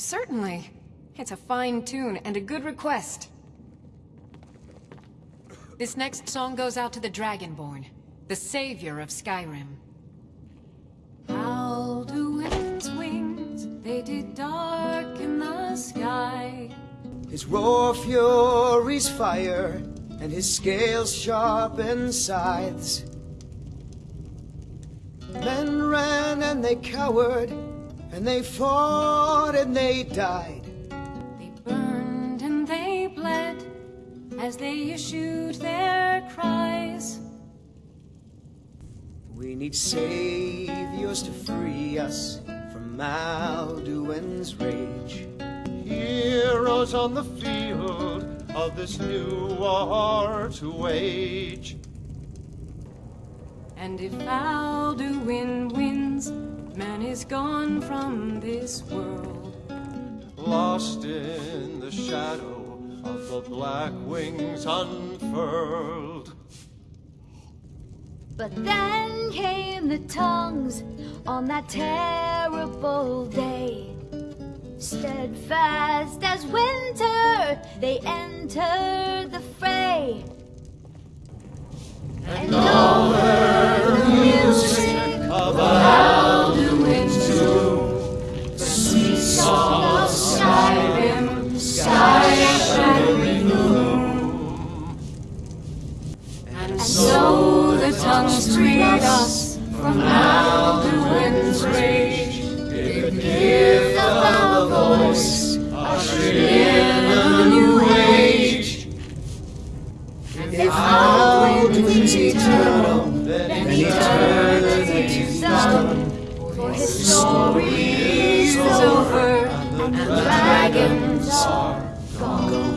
Certainly. It's a fine tune and a good request. This next song goes out to the Dragonborn, the savior of Skyrim. Wings, they did darken the sky. His raw fury's fire, and his scales sharpen scythes. Men ran and they cowered, and they fought and they died. They burned and they bled as they issued their cries. We need saviors to free us from Alduin's rage. Heroes on the field of this new war to wage. And if Alduin wins, man is gone from this world. Lost in the shadow of the black wings unfurled. But then came the tongues on that terrible day. Steadfast as winter, they entered the fray. Tongues freed us from Alduin's rage. It of a voice, ushered in a new age. If Alduin's eternal, then eternity's done. for his is over, and the dragons are